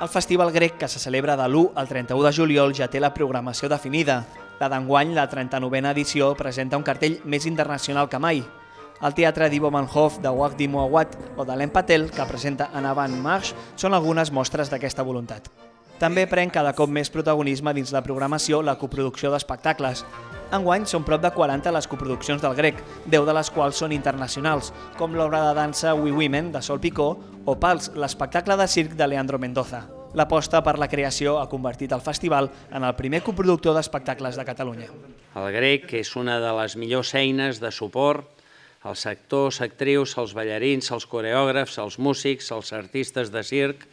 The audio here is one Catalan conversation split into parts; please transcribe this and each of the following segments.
El Festival Grec, que se celebra de l'1 al 31 de juliol, ja té la programació definida. La d'enguany, la 39a edició, presenta un cartell més internacional que mai. El teatre d'Ivo Manhof, de Wagdi Mouawad o de Len Patel, que presenta en Avant March, són algunes mostres d'aquesta voluntat. També pren cada cop més protagonisme dins la programació la coproducció d'espectacles. Enguany són prop de 40 les coproduccions del grec, 10 de les quals són internacionals, com l'obra de dansa We Women de Sol Picó o Pals, l'espectacle de circ de Leandro Mendoza. L'aposta per la creació ha convertit el festival en el primer coproductor d'espectacles de Catalunya. El grec és una de les millors eines de suport als actors, actrius, als ballarins, als coreògrafs, als músics, als artistes de circ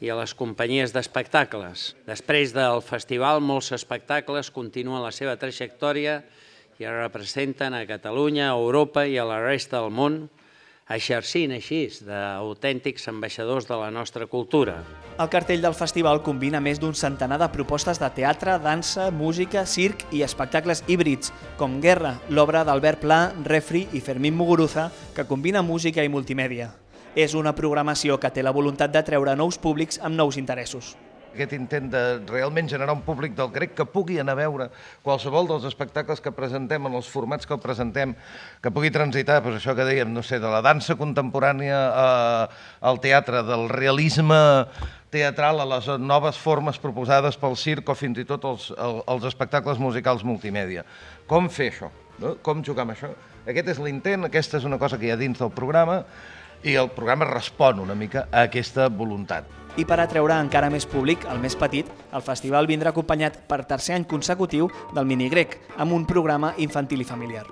i a les companyies d'espectacles. Després del festival, molts espectacles continuen la seva trajectòria i representen a Catalunya, a Europa i a la resta del món, exercint així d'autèntics ambaixadors de la nostra cultura. El cartell del festival combina més d'un centenar de propostes de teatre, dansa, música, circ i espectacles híbrids, com Guerra, l'obra d'Albert Pla, Refri i Fermín Muguruza, que combina música i multimèdia. És una programació que té la voluntat de treure nous públics amb nous interessos aquest intent de realment generar un públic del grec que pugui anar a veure qualsevol dels espectacles que presentem en els formats que el presentem, que pugui transitar, doncs això que dèiem, no sé, de la dansa contemporània al teatre, del realisme teatral a les noves formes proposades pel circ o fins i tot els, els espectacles musicals multimèdia. Com fer això? No? Com jugar amb això? Aquest és l'intent, aquesta és una cosa que hi ha dins del programa, i el programa respon una mica a aquesta voluntat. I per atreure encara més públic, el més petit, el festival vindrà acompanyat per tercer any consecutiu del mini grec, amb un programa infantil i familiar.